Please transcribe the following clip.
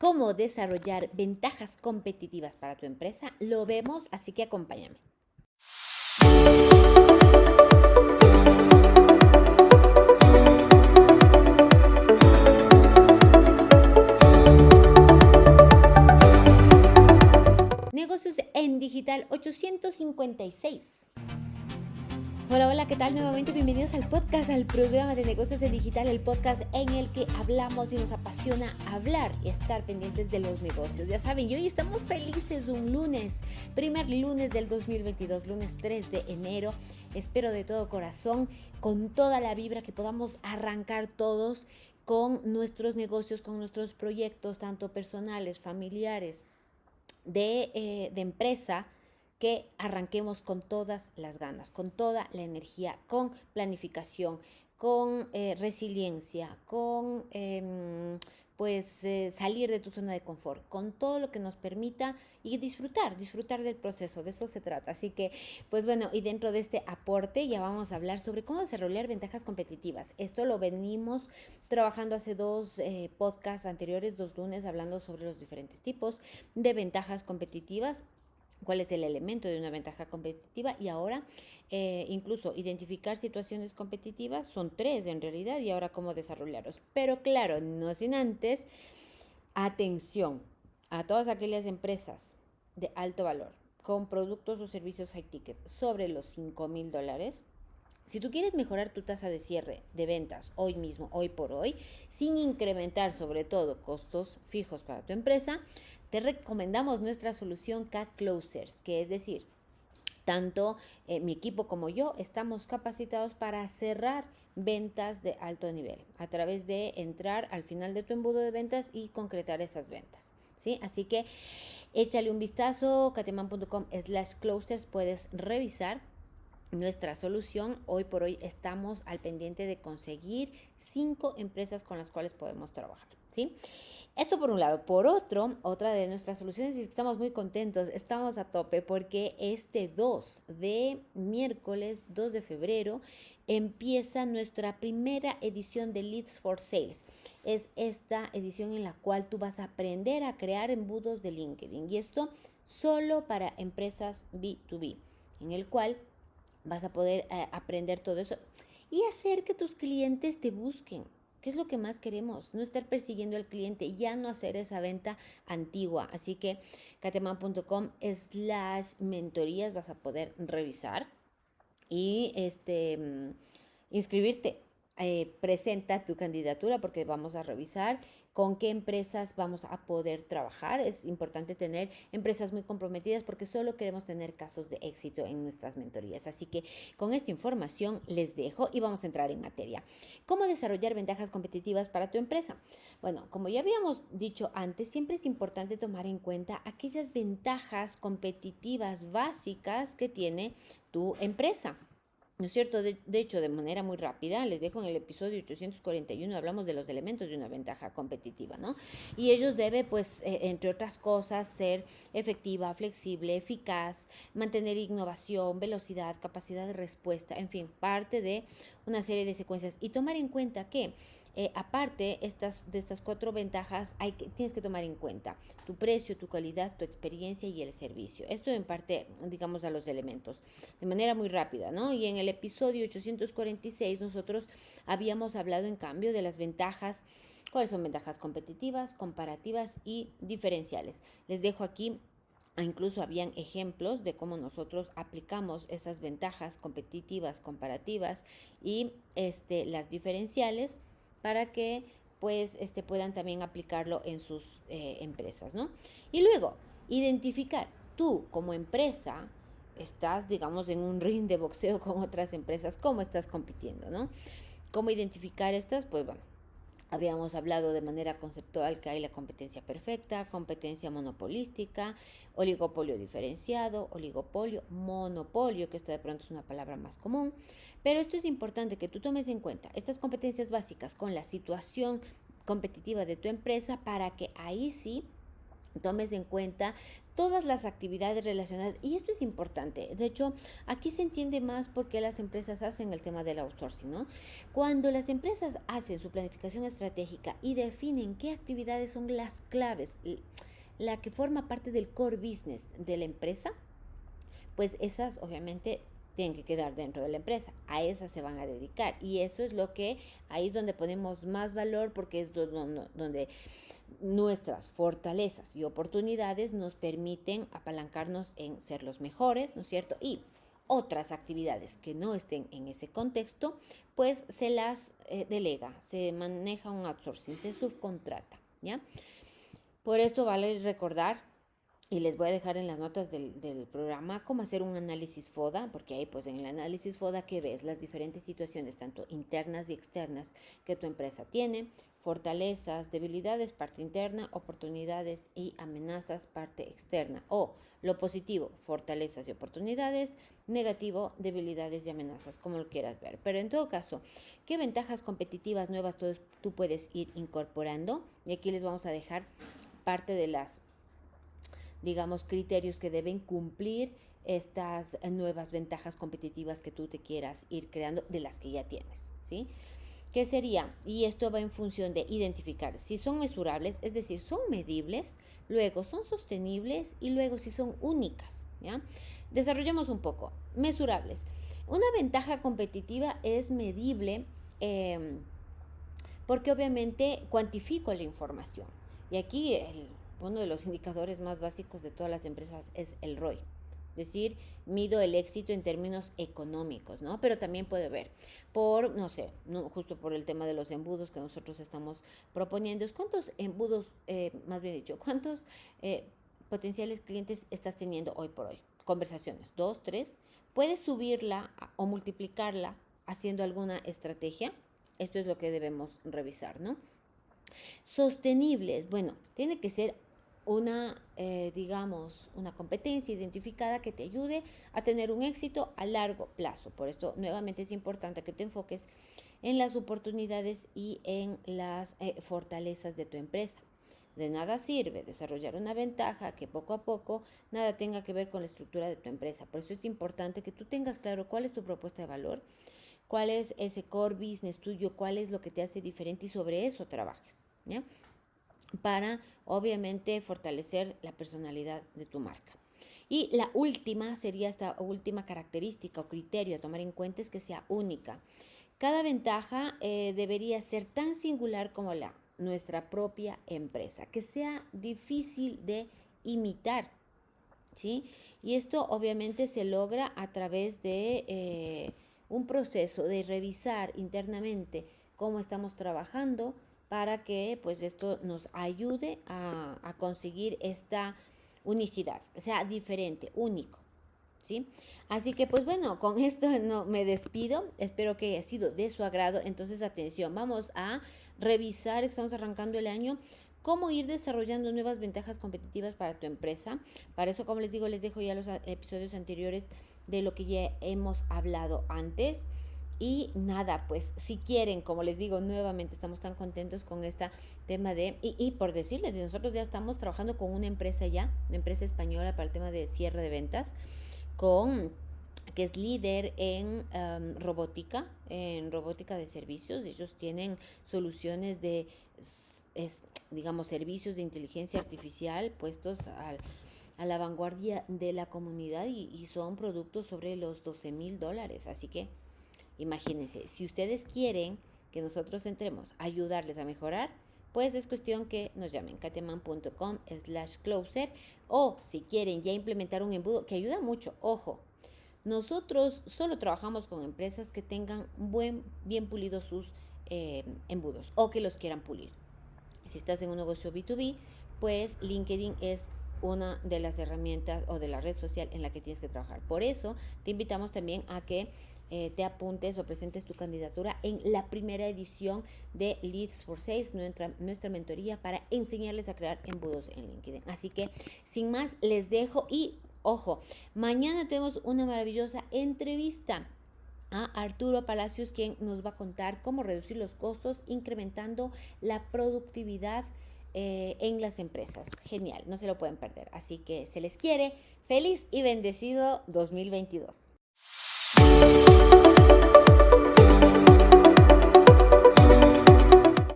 cómo desarrollar ventajas competitivas para tu empresa, lo vemos, así que acompáñame. Negocios en Digital 856. Hola, hola, ¿qué tal? Nuevamente bienvenidos al podcast, al programa de negocios en digital, el podcast en el que hablamos y nos apasiona hablar y estar pendientes de los negocios. Ya saben, y hoy estamos felices un lunes, primer lunes del 2022, lunes 3 de enero. Espero de todo corazón, con toda la vibra que podamos arrancar todos con nuestros negocios, con nuestros proyectos, tanto personales, familiares, de, eh, de empresa que arranquemos con todas las ganas, con toda la energía, con planificación, con eh, resiliencia, con em, pues eh, salir de tu zona de confort, con todo lo que nos permita y disfrutar, disfrutar del proceso, de eso se trata. Así que, pues bueno, y dentro de este aporte ya vamos a hablar sobre cómo desarrollar ventajas competitivas. Esto lo venimos trabajando hace dos eh, podcasts anteriores, dos lunes, hablando sobre los diferentes tipos de ventajas competitivas cuál es el elemento de una ventaja competitiva y ahora eh, incluso identificar situaciones competitivas son tres en realidad y ahora cómo desarrollarlos. Pero claro, no sin antes, atención a todas aquellas empresas de alto valor con productos o servicios high ticket sobre los 5 mil dólares. Si tú quieres mejorar tu tasa de cierre de ventas hoy mismo, hoy por hoy, sin incrementar sobre todo costos fijos para tu empresa, te recomendamos nuestra solución K-Closers, que es decir, tanto eh, mi equipo como yo estamos capacitados para cerrar ventas de alto nivel a través de entrar al final de tu embudo de ventas y concretar esas ventas. ¿sí? Así que échale un vistazo, cateman.com slash closers, puedes revisar nuestra solución. Hoy por hoy estamos al pendiente de conseguir cinco empresas con las cuales podemos trabajar. ¿sí? Esto por un lado. Por otro, otra de nuestras soluciones es que estamos muy contentos, estamos a tope porque este 2 de miércoles, 2 de febrero, empieza nuestra primera edición de Leads for Sales. Es esta edición en la cual tú vas a aprender a crear embudos de LinkedIn y esto solo para empresas B2B, en el cual vas a poder eh, aprender todo eso y hacer que tus clientes te busquen. ¿Qué es lo que más queremos? No estar persiguiendo al cliente, ya no hacer esa venta antigua. Así que cateman.com slash mentorías vas a poder revisar y este, mm, inscribirte. Eh, presenta tu candidatura porque vamos a revisar con qué empresas vamos a poder trabajar. Es importante tener empresas muy comprometidas porque solo queremos tener casos de éxito en nuestras mentorías. Así que con esta información les dejo y vamos a entrar en materia. ¿Cómo desarrollar ventajas competitivas para tu empresa? Bueno, como ya habíamos dicho antes, siempre es importante tomar en cuenta aquellas ventajas competitivas básicas que tiene tu empresa. ¿No es cierto? De, hecho, de manera muy rápida, les dejo en el episodio 841, hablamos de los elementos de una ventaja competitiva, ¿no? Y ellos deben, pues, eh, entre otras cosas, ser efectiva, flexible, eficaz, mantener innovación, velocidad, capacidad de respuesta, en fin, parte de una serie de secuencias. Y tomar en cuenta que eh, aparte estas, de estas cuatro ventajas, hay que, tienes que tomar en cuenta tu precio, tu calidad, tu experiencia y el servicio. Esto en parte, digamos, a los elementos, de manera muy rápida, ¿no? Y en el episodio 846 nosotros habíamos hablado, en cambio, de las ventajas, cuáles son ventajas competitivas, comparativas y diferenciales. Les dejo aquí Incluso habían ejemplos de cómo nosotros aplicamos esas ventajas competitivas, comparativas y este, las diferenciales para que pues este, puedan también aplicarlo en sus eh, empresas, ¿no? Y luego, identificar, tú como empresa, estás, digamos, en un ring de boxeo con otras empresas, ¿cómo estás compitiendo, no? ¿Cómo identificar estas? Pues bueno, Habíamos hablado de manera conceptual que hay la competencia perfecta, competencia monopolística, oligopolio diferenciado, oligopolio, monopolio, que esta de pronto es una palabra más común. Pero esto es importante que tú tomes en cuenta estas competencias básicas con la situación competitiva de tu empresa para que ahí sí tomes en cuenta todas las actividades relacionadas y esto es importante. De hecho, aquí se entiende más por qué las empresas hacen el tema del outsourcing, ¿no? Cuando las empresas hacen su planificación estratégica y definen qué actividades son las claves, la que forma parte del core business de la empresa, pues esas obviamente tienen que quedar dentro de la empresa. A esas se van a dedicar. Y eso es lo que, ahí es donde ponemos más valor porque es donde nuestras fortalezas y oportunidades nos permiten apalancarnos en ser los mejores, ¿no es cierto? Y otras actividades que no estén en ese contexto, pues se las eh, delega, se maneja un outsourcing, se subcontrata, ¿ya? Por esto vale recordar y les voy a dejar en las notas del, programa cómo hacer un análisis FODA, porque ahí pues en el análisis FODA que ves las diferentes situaciones, tanto internas y externas, que tu empresa tiene, fortalezas, debilidades, parte interna, oportunidades y amenazas, parte externa. O lo positivo, fortalezas y oportunidades, negativo, debilidades y amenazas, como lo quieras ver. Pero en todo caso, ¿qué ventajas competitivas nuevas tú, tú puedes ir incorporando? Y aquí les vamos a dejar parte de las digamos, criterios que deben cumplir estas nuevas ventajas competitivas que tú te quieras ir creando de las que ya tienes, ¿sí? ¿Qué sería? Y esto va en función de identificar si son mesurables, es decir, son medibles, luego son sostenibles y luego si son únicas. Desarrollemos un poco. Mesurables. Una ventaja competitiva es medible em, porque obviamente cuantifico la información. Y aquí el, uno de los indicadores más básicos de todas las empresas es el ROI. Es decir, mido el éxito en términos económicos, ¿no? Pero también puede ver por, no sé, justo por el tema de los embudos que nosotros estamos proponiendo, es cuántos embudos, eh, más bien dicho, cuántos eh, potenciales clientes estás teniendo hoy por hoy. Conversaciones, dos, tres. Puedes subirla o multiplicarla haciendo alguna estrategia. Esto es lo que debemos revisar, ¿no? Sostenibles, bueno, tiene que ser una, eh, digamos, una competencia identificada que te ayude a tener un éxito a largo plazo. Por esto, nuevamente es importante que te enfoques en las oportunidades y en las eh, fortalezas de tu empresa. De nada sirve desarrollar una ventaja que poco a poco nada tenga que ver con la estructura de tu empresa. Por eso es importante que tú tengas claro cuál es tu propuesta de valor, cuál es ese core business tuyo, cuál es lo que te hace diferente y sobre eso trabajes. ¿ya? Para obviamente fortalecer la personalidad de tu marca. Y la última sería esta última característica o criterio a tomar en cuenta es que sea única. Cada ventaja eh, debería ser tan singular como la nuestra propia empresa, que sea difícil de imitar. ¿sí? Y esto obviamente se logra a través de eh, un proceso de revisar internamente cómo estamos trabajando, para que pues esto nos ayude a, conseguir esta unicidad, sea, diferente, único. ¿Sí? Así que pues bueno, con esto no me despido, espero que haya sido de su agrado, entonces atención, vamos a revisar, estamos arrancando el año, cómo ir desarrollando nuevas ventajas competitivas para tu empresa. Para eso, como les digo, les dejo ya los episodios anteriores de lo que ya hemos hablado antes. Y nada, pues si quieren, como les digo nuevamente, estamos tan contentos con este tema de, y, por decirles, nosotros ya estamos trabajando con una empresa ya, una empresa española para el tema de cierre de ventas, con que es líder en robótica, en robótica de servicios. Ellos tienen soluciones de, es, digamos, servicios de inteligencia artificial puestos al, a la vanguardia de la comunidad y, y son productos sobre los 12 mil dólares. Así que Imagínense, si ustedes quieren que nosotros entremos a ayudarles a mejorar, pues es cuestión que nos llamen kateman.com slash closer o si quieren ya implementar un embudo que ayuda mucho, ojo, nosotros solo trabajamos con empresas que tengan buen, bien pulidos sus eh, embudos o que los quieran pulir. Si estás en un negocio B2B, pues LinkedIn es una de las herramientas o de la red social en la que tienes que trabajar. Por eso te invitamos también a que eh, te apuntes o presentes tu candidatura en la primera edición de Leads for Sales, nuestra, nuestra mentoría para enseñarles a crear embudos en LinkedIn. Así que sin más, les dejo y ojo, mañana tenemos una maravillosa entrevista a Arturo Palacios, quien nos va a contar cómo reducir los costos incrementando la productividad eh, en las empresas. Genial, no se lo pueden perder. Así que se les quiere. Feliz y bendecido 2022.